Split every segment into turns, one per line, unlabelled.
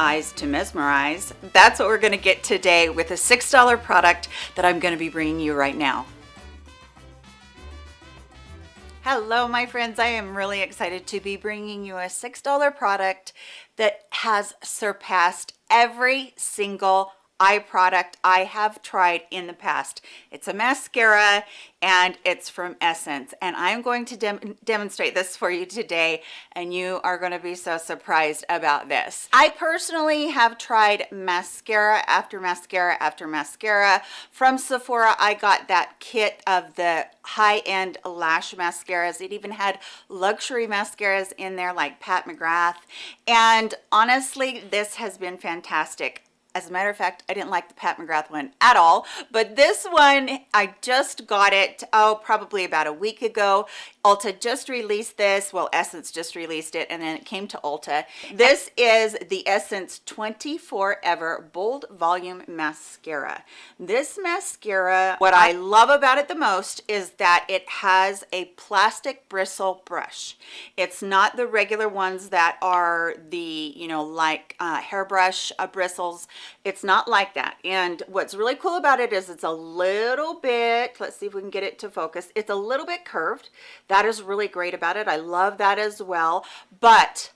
eyes to mesmerize. That's what we're gonna get today with a $6 product that I'm gonna be bringing you right now. Hello, my friends. I am really excited to be bringing you a $6 product that has surpassed every single eye product I have tried in the past. It's a mascara and it's from Essence and I'm going to dem demonstrate this for you today and you are going to be so surprised about this. I personally have tried mascara after mascara after mascara. From Sephora I got that kit of the high-end lash mascaras. It even had luxury mascaras in there like Pat McGrath and honestly this has been fantastic as a matter of fact i didn't like the pat mcgrath one at all but this one i just got it oh probably about a week ago. Ulta just released this well essence just released it and then it came to ulta. This is the essence 24 ever bold volume mascara. This mascara what i love about it the most is that it has a plastic bristle brush. It's not the regular ones that are the you know like uh, hairbrush uh, bristles it's not like that. And what's really cool about it is it's a little bit let's see if we can get it to focus. It's a little bit curved. That is really great about it. I love that as well. But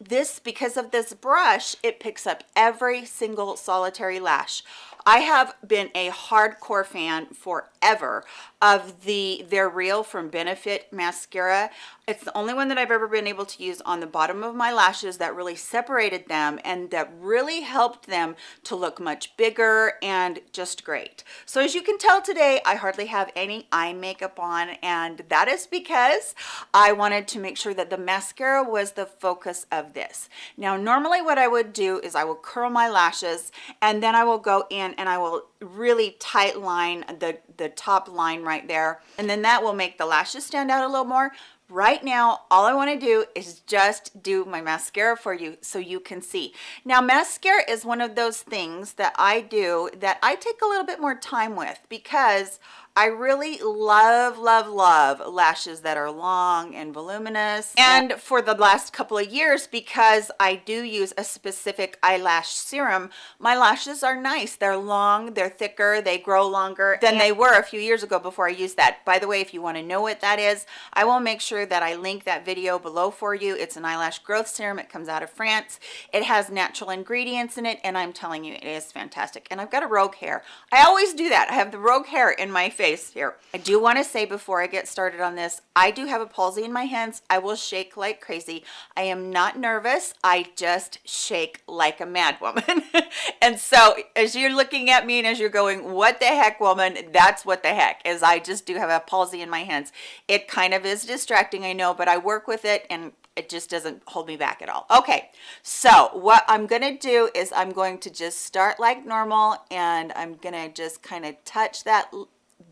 this because of this brush it picks up every single solitary lash I have been a hardcore fan forever of the They're Real from Benefit mascara. It's the only one that I've ever been able to use on the bottom of my lashes that really separated them and that really helped them to look much bigger and just great. So as you can tell today, I hardly have any eye makeup on and that is because I wanted to make sure that the mascara was the focus of this. Now, normally what I would do is I will curl my lashes and then I will go in and I will really tight line the, the top line right there. And then that will make the lashes stand out a little more right now all i want to do is just do my mascara for you so you can see now mascara is one of those things that i do that i take a little bit more time with because I really love, love, love lashes that are long and voluminous. And for the last couple of years, because I do use a specific eyelash serum, my lashes are nice. They're long, they're thicker, they grow longer than they were a few years ago before I used that. By the way, if you want to know what that is, I will make sure that I link that video below for you. It's an eyelash growth serum. It comes out of France. It has natural ingredients in it, and I'm telling you, it is fantastic. And I've got a rogue hair. I always do that. I have the rogue hair in my face here. I do want to say before I get started on this, I do have a palsy in my hands. I will shake like crazy. I am not nervous. I just shake like a mad woman. and so as you're looking at me and as you're going, what the heck woman, that's what the heck is I just do have a palsy in my hands. It kind of is distracting, I know, but I work with it and it just doesn't hold me back at all okay so what i'm gonna do is i'm going to just start like normal and i'm gonna just kind of touch that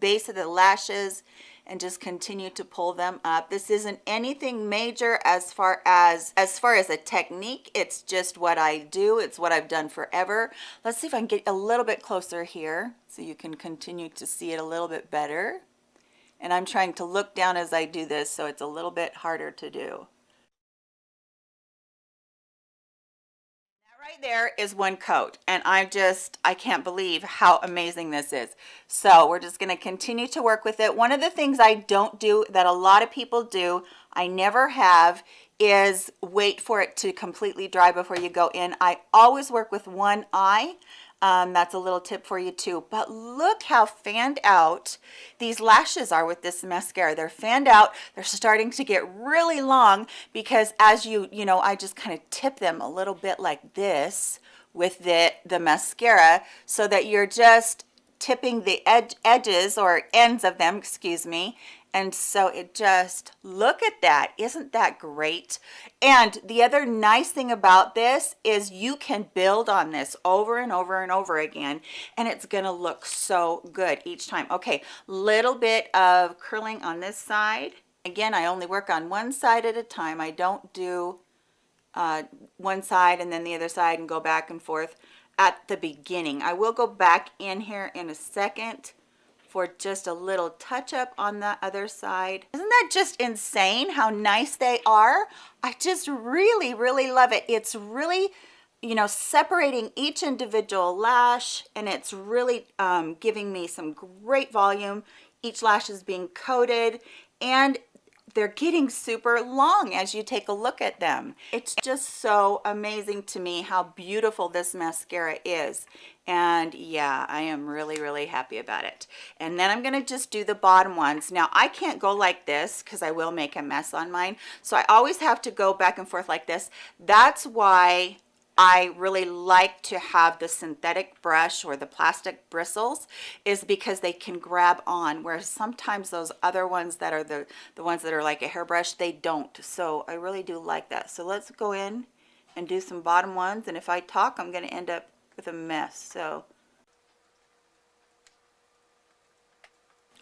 base of the lashes and just continue to pull them up. This isn't anything major as far as as far as a technique. It's just what i do. It's what i've done forever. Let's see if i can get a little bit closer here so you can continue to see it a little bit better. And i'm trying to look down as i do this so it's a little bit harder to do right there is one coat and I just I can't believe how amazing this is. So we're just going to continue to work with it. One of the things I don't do that a lot of people do I never have is wait for it to completely dry before you go in. I always work with one eye um, that's a little tip for you too. But look how fanned out these lashes are with this mascara. They're fanned out. They're starting to get really long because as you you know I just kind of tip them a little bit like this with the the mascara so that you're just tipping the edge edges or ends of them excuse me and so it just look at that. Isn't that great? And the other nice thing about this is you can build on this over and over and over again and it's gonna look so good each time. Okay little bit of curling on this side. Again i only work on one side at a time. I don't do uh, one side and then the other side and go back and forth at the beginning. I will go back in here in a second for just a little touch up on the other side. Isn't that just insane how nice they are? I just really, really love it. It's really you know separating each individual lash and it's really um, giving me some great volume each lash is being coated and they're getting super long as you take a look at them. It's just so amazing to me how beautiful this mascara is. And yeah, I am really, really happy about it. And then I'm gonna just do the bottom ones. Now I can't go like this because I will make a mess on mine. So I always have to go back and forth like this. That's why I really like to have the synthetic brush or the plastic bristles is because they can grab on whereas sometimes those other ones that are the the ones that are like a hairbrush they don't. So I really do like that. So let's go in and do some bottom ones and if I talk I'm going to end up with a mess so.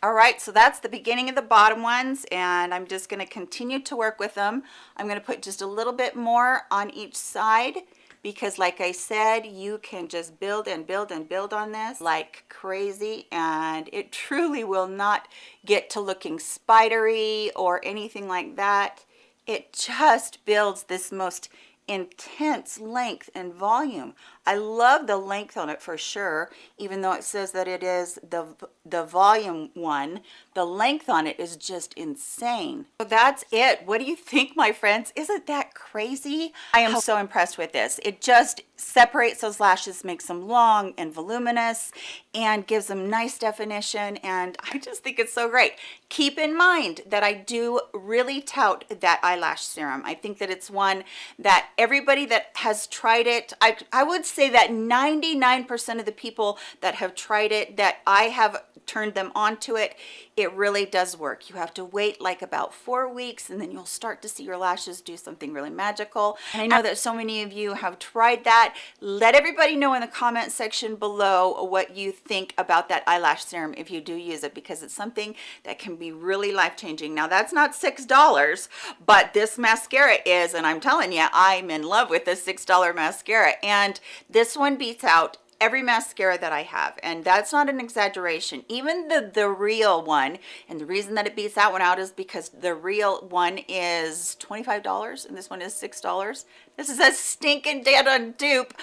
All right so that's the beginning of the bottom ones and I'm just going to continue to work with them. I'm going to put just a little bit more on each side because like I said, you can just build and build and build on this like crazy and it truly will not get to looking spidery or anything like that. It just builds this most intense length and volume. I love the length on it for sure, even though it says that it is the, the volume one. The length on it is just insane. So that's it. What do you think, my friends? Isn't that crazy? I am so impressed with this. It just separates those lashes, makes them long and voluminous, and gives them nice definition. And I just think it's so great. Keep in mind that I do really tout that eyelash serum. I think that it's one that everybody that has tried it, I, I would say that 99% of the people that have tried it, that I have turned them onto it, it really does work. You have to wait like about four weeks and then you'll start to see your lashes do something really magical. And I know that so many of you have tried that. Let everybody know in the comment section below what you think about that eyelash serum if you do use it because it's something that can be really life-changing. Now that's not $6, but this mascara is, and I'm telling you, I'm in love with this $6 mascara. And this one beats out every mascara that I have and that's not an exaggeration. Even the the real one and the reason that it beats that one out is because the real one is $25 and this one is $6 this is a stinking dead on dupe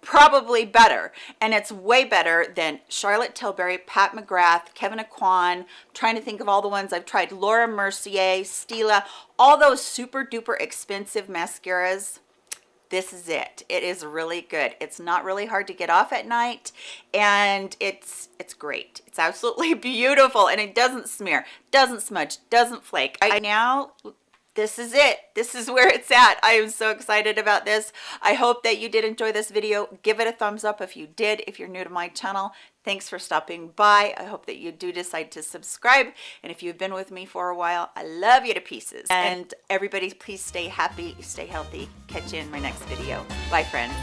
probably better. And it's way better than Charlotte Tilbury, Pat McGrath, Kevyn Aucoin. I'm trying to think of all the ones I've tried, Laura Mercier, Stila, all those super duper expensive mascaras this is it. It is really good. It's not really hard to get off at night and it's it's great. It's absolutely beautiful and it doesn't smear doesn't smudge doesn't flake. I now this is it. This is where it's at. I am so excited about this. I hope that you did enjoy this video. Give it a thumbs up if you did if you're new to my channel. Thanks for stopping by. I hope that you do decide to subscribe. And if you've been with me for a while i love you to pieces. And everybody please stay happy stay healthy. Catch you in my next video. Bye friends